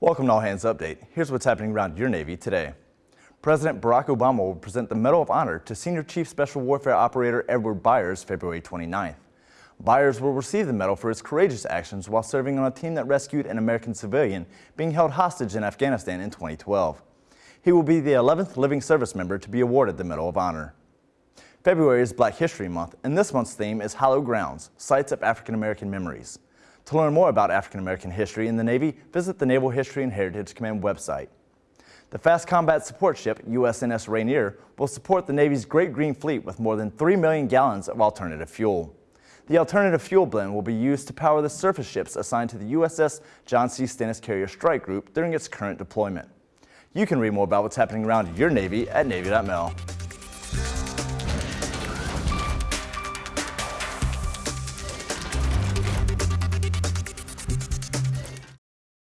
Welcome to All Hands Update. Here's what's happening around your Navy today. President Barack Obama will present the Medal of Honor to Senior Chief Special Warfare Operator Edward Byers February 29th. Byers will receive the medal for his courageous actions while serving on a team that rescued an American civilian being held hostage in Afghanistan in 2012. He will be the 11th living service member to be awarded the Medal of Honor. February is Black History Month, and this month's theme is Hallowed Grounds, Sites of African American Memories. To learn more about African American history in the Navy, visit the Naval History and Heritage Command website. The Fast Combat Support Ship, USNS Rainier, will support the Navy's Great Green Fleet with more than 3 million gallons of alternative fuel. The alternative fuel blend will be used to power the surface ships assigned to the USS John C. Stennis Carrier Strike Group during its current deployment. You can read more about what's happening around your Navy at Navy.mil.